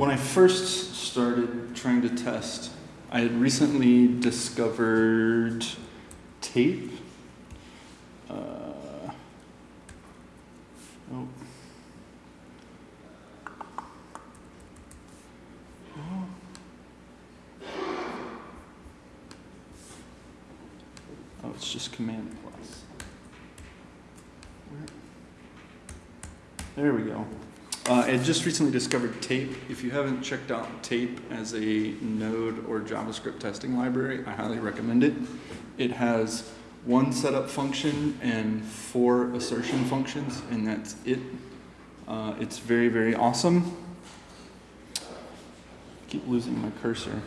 when I first started trying to test, I had recently discovered tape. Uh, oh. Oh, it's just Command plus. There we go. Uh, I just recently discovered Tape. If you haven't checked out Tape as a Node or JavaScript testing library, I highly recommend it. It has one setup function and four assertion functions, and that's it. Uh, it's very, very awesome. I keep losing my cursor.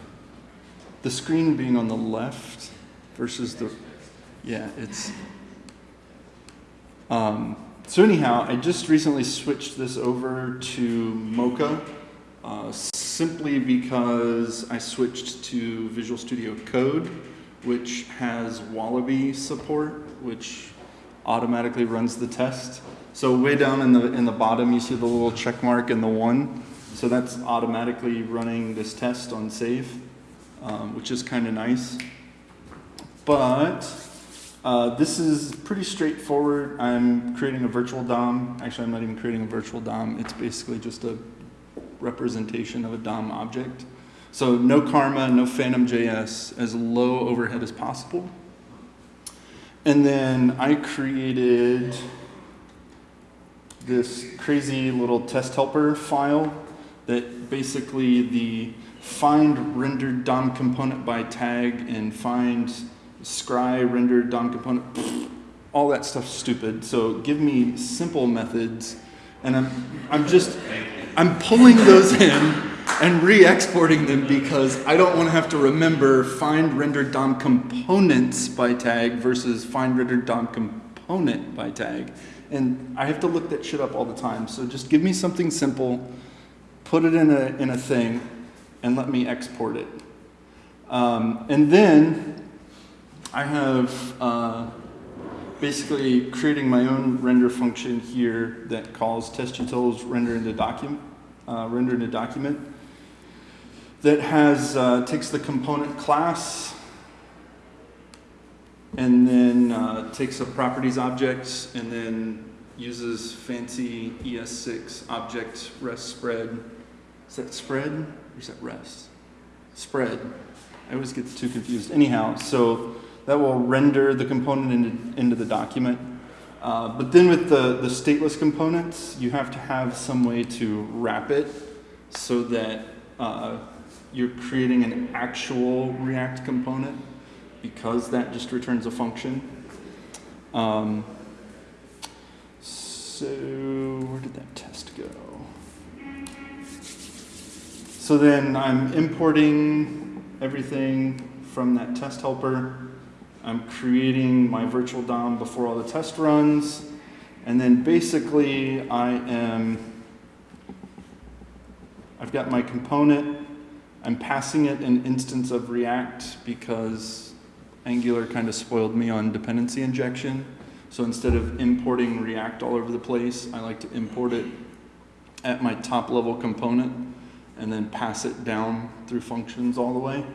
The screen being on the left versus the, yeah, it's, um, so anyhow, I just recently switched this over to Mocha uh, simply because I switched to Visual Studio Code, which has Wallaby support, which automatically runs the test. So way down in the, in the bottom, you see the little check mark and the one. So that's automatically running this test on save, um, which is kind of nice. But uh, this is pretty straightforward. I'm creating a virtual DOM. Actually, I'm not even creating a virtual DOM. It's basically just a representation of a DOM object. So no Karma, no Phantom JS, as low overhead as possible. And then I created this crazy little test helper file that basically the find rendered DOM component by tag and find scry render, DOM component, all that stuff's stupid. So give me simple methods, and I'm I'm just I'm pulling those in and re-exporting them because I don't want to have to remember find render DOM components by tag versus find render DOM component by tag. And I have to look that shit up all the time. So just give me something simple, put it in a, in a thing, and let me export it. Um, and then I have uh, basically creating my own render function here that calls testutils render into document, uh, render into document that has uh, takes the component class and then uh, takes a properties object and then uses fancy ES6 object rest spread. Is that spread or is that rest? Spread. I always get too confused. Anyhow, so that will render the component into, into the document. Uh, but then with the, the stateless components, you have to have some way to wrap it so that uh, you're creating an actual React component because that just returns a function. Um, so where did that test go? So then I'm importing everything from that test helper. I'm creating my virtual DOM before all the test runs. And then basically I am, I've got my component. I'm passing it an instance of React because Angular kind of spoiled me on dependency injection. So instead of importing React all over the place, I like to import it at my top level component and then pass it down through functions all the way.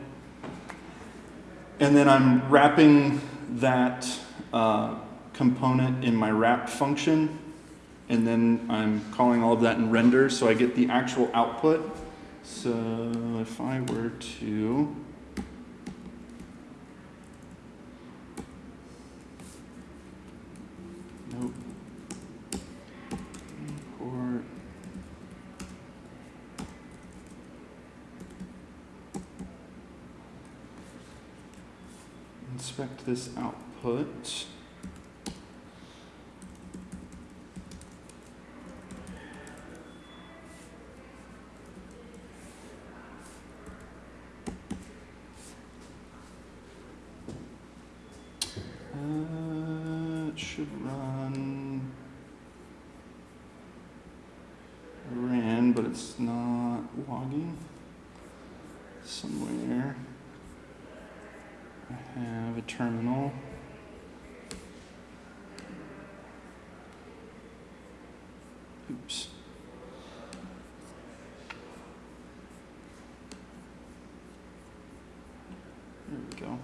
And then I'm wrapping that uh, component in my wrap function. And then I'm calling all of that in render so I get the actual output. So if I were to nope import inspect this output. Uh, it should run ran, but it's not logging somewhere. I have a terminal. Oops. There we go.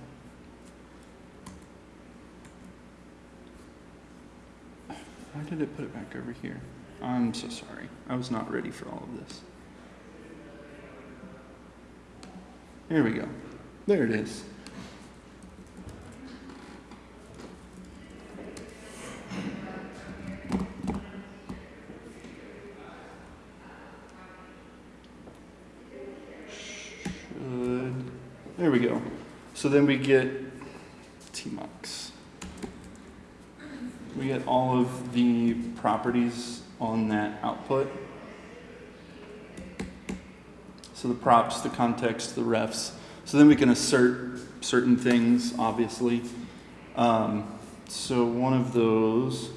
Why did it put it back over here? I'm so sorry. I was not ready for all of this. Here we go. There it is. We go. So then we get Tmux. We get all of the properties on that output. So the props, the context, the refs. So then we can assert certain things, obviously. Um, so one of those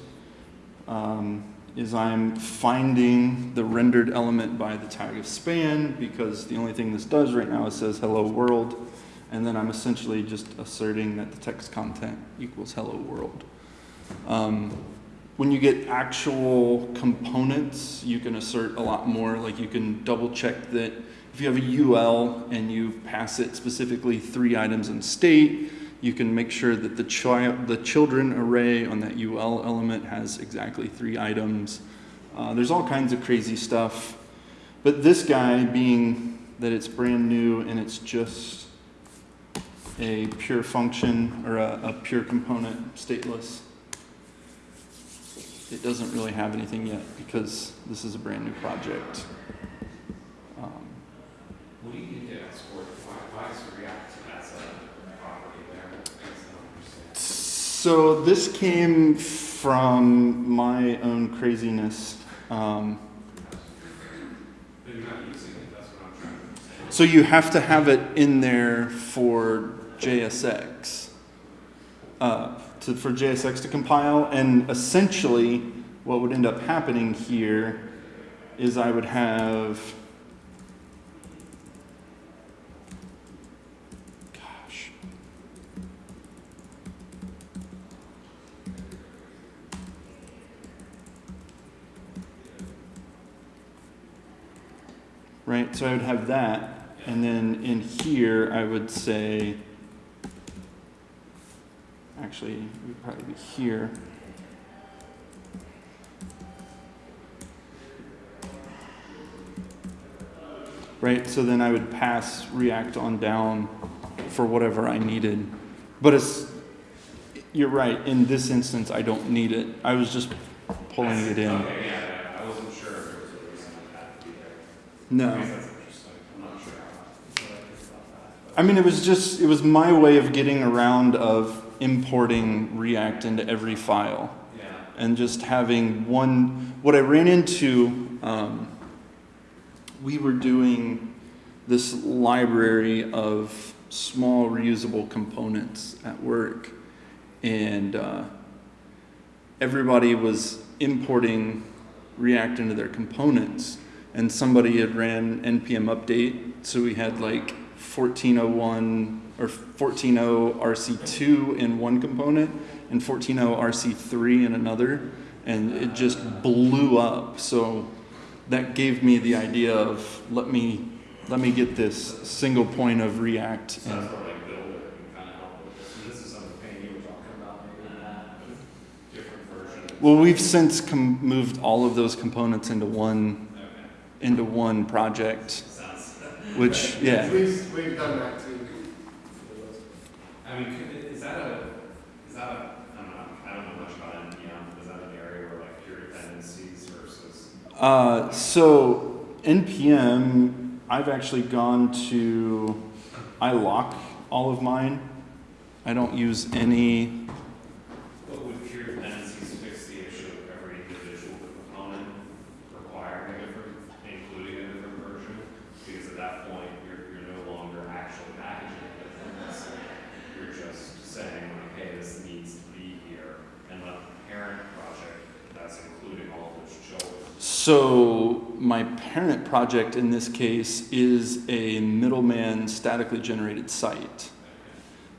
um, is I'm finding the rendered element by the tag of span because the only thing this does right now is says hello world. And then I'm essentially just asserting that the text content equals hello world. Um, when you get actual components, you can assert a lot more. Like you can double check that if you have a UL and you pass it specifically three items in state, you can make sure that the child, the children array on that UL element has exactly three items. Uh, there's all kinds of crazy stuff. But this guy, being that it's brand new and it's just a pure function or a, a pure component, stateless, it doesn't really have anything yet because this is a brand new project. Um, What do you need to export? Why, why is React as a property there? Makes no sense. So this came from my own craziness. Um, But you're not using it, that's what I'm trying to understand. so you have to have it in there for JSX, uh, to, for JSX to compile. And essentially, what would end up happening here is I would have, gosh, right? So I would have that, and then in here I would say, actually, it would probably be here. Right, so then I would pass React on down for whatever I needed. But it's, you're right, in this instance, I don't need it. I was just pulling it in. Okay, yeah, yeah, I wasn't sure if there was a reason it had to be there. No. I guess that's interesting, I'm not sure how, what I think about that. I mean, it was just, it was my way of getting around of importing React into every file. Yeah, and just having one, what I ran into, um, we were doing this library of small reusable components at work. And, uh, everybody was importing React into their components. And somebody had ran npm update so we had like 1401 or 14.0 rc2 in one component and 14.0 rc3 in another and it just blew up. So that gave me the idea of let me let me get this single point of react so and that's where like Builder can kind of help with this, and this is something Payne you were talking about, maybe that, different version. well we've since com- moved all of those components into one Okay, into one project which yeah We've, we've done that too. I mean, is that a, is that a, I don't know, I don't know much about NPM, but is that an area where like peer dependencies versus? Uh, so npm, I've actually gone to, I lock all of mine. I don't use any. But would peer dependencies fix the issue of every individual component requiring a different, including a different version? Because at that point, you're, you're no longer actually packaging it. You're just saying, like, hey, this needs to be here, and let the parent project, that's including all those children. So my parent project in this case is a middleman statically generated site.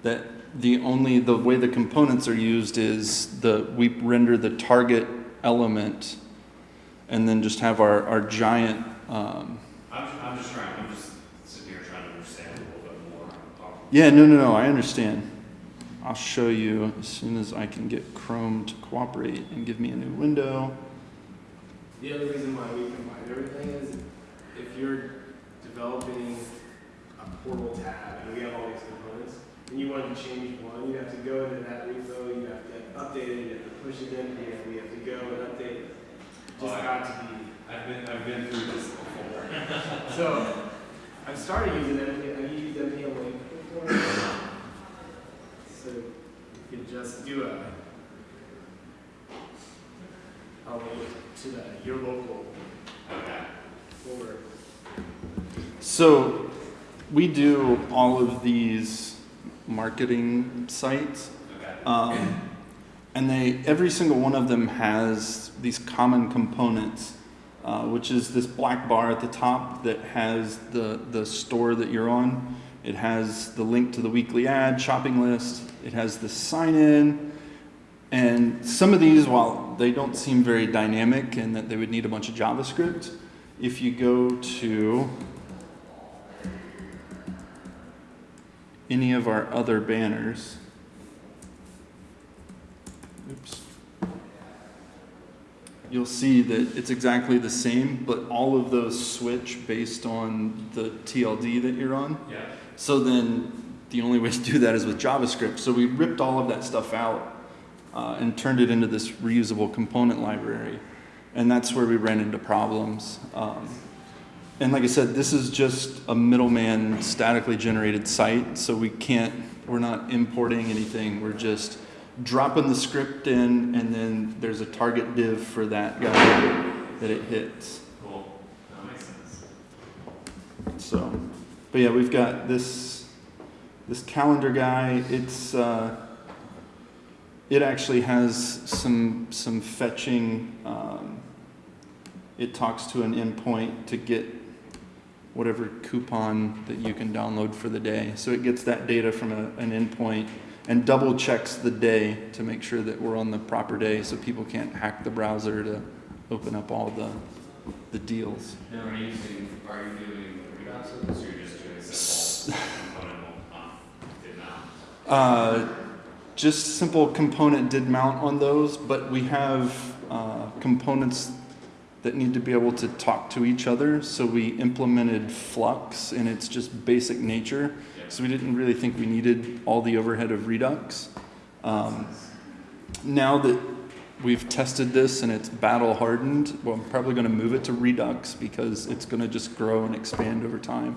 That the only the way the components are used is the we render the target element, and then just have our our giant. Um, I'm, I'm just trying, I'm just sitting here trying to understand a little bit more. Yeah, no, no, no. I understand. I'll show you as soon as I can get Chrome to cooperate and give me a new window. The other reason why we combine everything is if you're developing a portal tab and we have all these components, and you want to change one, you have to go into that repo, you have to update it, you have to push it in here, we have to go and update it. Just oh, got to be. I've been, I've been through this before. So, I've started using NPM, I used NPM Link before. So, you could just do a, a link to the, your local folder. So we do all of these marketing sites, Okay. um, and they every single one of them has these common components, uh, which is this black bar at the top that has the the store that you're on. It has the link to the weekly ad shopping list. It has the sign in. And some of these, while they don't seem very dynamic and that they would need a bunch of JavaScript, if you go to any of our other banners, oops, you'll see that it's exactly the same, but all of those switch based on the TLD that you're on. Yeah. So then the only way to do that is with JavaScript. So we ripped all of that stuff out uh, and turned it into this reusable component library. And that's where we ran into problems. Um, and like I said, this is just a middleman statically generated site. So we can't, we're not importing anything. We're just dropping the script in and then there's a target div for that guy that it hits. Cool. That makes sense. So, but yeah, we've got this this calendar guy. It's uh, it actually has some some fetching. Um, it talks to an endpoint to get whatever coupon that you can download for the day. So it gets that data from a, an endpoint and double checks the day to make sure that we're on the proper day, so people can't hack the browser to open up all the the deals. Now, are you using, are you doing this, or you're just doing simple component? Uh, just simple component did mount on those, but we have uh, components that need to be able to talk to each other. So we implemented Flux in its just basic nature. So we didn't really think we needed all the overhead of Redux. Um, now that we've tested this and it's battle hardened, well, I'm probably going to move it to Redux because it's going to just grow and expand over time.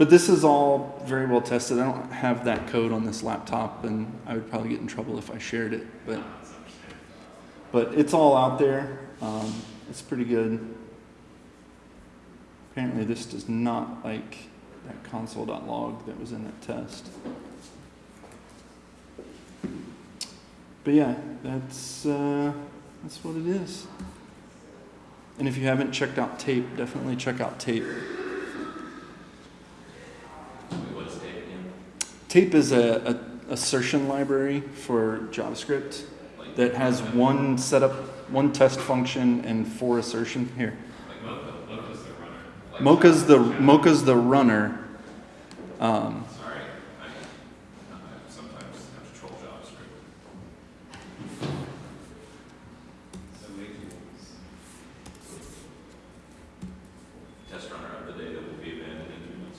But this is all very well tested. I don't have that code on this laptop, and I would probably get in trouble if I shared it. But but it's all out there. Um, it's pretty good. Apparently, this does not like that console.log that was in that test. But yeah, that's uh, that's what it is. And if you haven't checked out Tape, definitely check out Tape. Tape is a, a assertion library for JavaScript that has one setup, one test function, and four assertion here. Mocha's the runner. Mocha's the Mocha's the runner. Um, Sorry, I, I sometimes have to troll JavaScript. So make Test runner of the data will be abandoned in two months.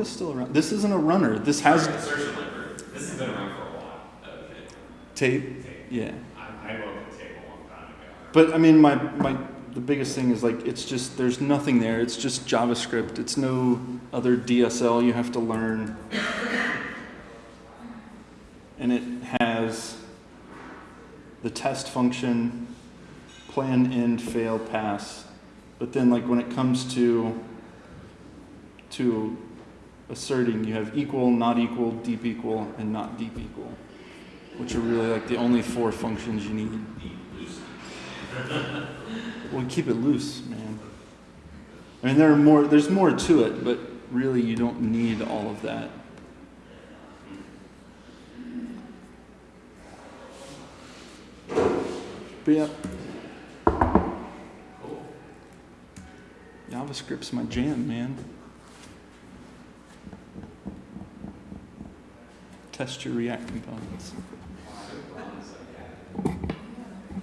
Mocha's still around. This isn't a runner. This has library. This has been around for a while. Okay. tape. Tape. Yeah, I, I the tape a long time ago. but I mean, my my the biggest thing is like it's just there's nothing there. It's just JavaScript. It's no other DSL you have to learn, and it has the test function, plan, end, fail, pass. But then, like when it comes to to asserting, you have equal, not equal, deep equal, and not deep equal, which are really like the only four functions you need. Well, keep it loose, man. I mean, there are more. There's more to it, but really, you don't need all of that. But yeah, Cool. JavaScript's my jam, man. Test your React components.